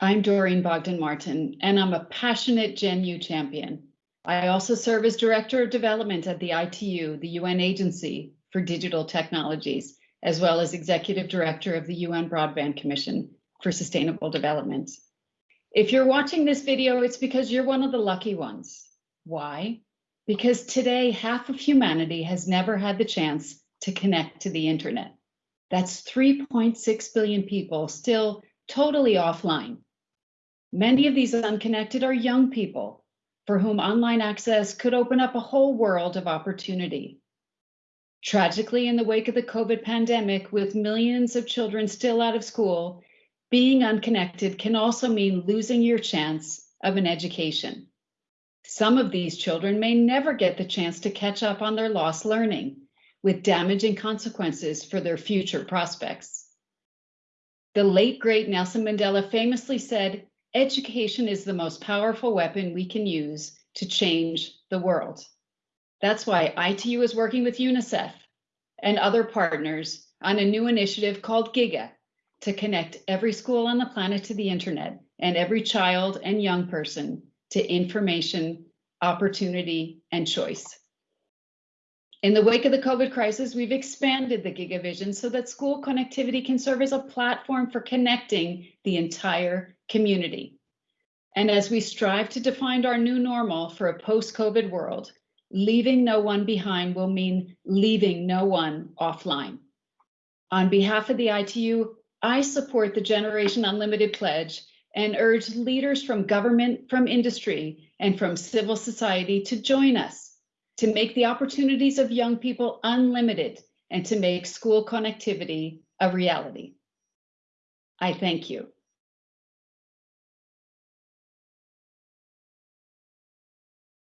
I'm Doreen Bogdan Martin, and I'm a passionate Gen U champion. I also serve as Director of Development at the ITU, the UN Agency for Digital Technologies, as well as Executive Director of the UN Broadband Commission for Sustainable Development. If you're watching this video, it's because you're one of the lucky ones. Why? Because today, half of humanity has never had the chance to connect to the internet. That's 3.6 billion people still totally offline. Many of these unconnected are young people for whom online access could open up a whole world of opportunity. Tragically, in the wake of the COVID pandemic, with millions of children still out of school, being unconnected can also mean losing your chance of an education. Some of these children may never get the chance to catch up on their lost learning, with damaging consequences for their future prospects. The late great Nelson Mandela famously said, education is the most powerful weapon we can use to change the world. That's why ITU is working with UNICEF and other partners on a new initiative called GIGA to connect every school on the planet to the internet and every child and young person to information, opportunity, and choice. In the wake of the COVID crisis, we've expanded the GigaVision so that school connectivity can serve as a platform for connecting the entire community. And as we strive to define our new normal for a post-COVID world, Leaving no one behind will mean leaving no one offline. On behalf of the ITU, I support the Generation Unlimited pledge and urge leaders from government, from industry, and from civil society to join us to make the opportunities of young people unlimited and to make school connectivity a reality. I thank you.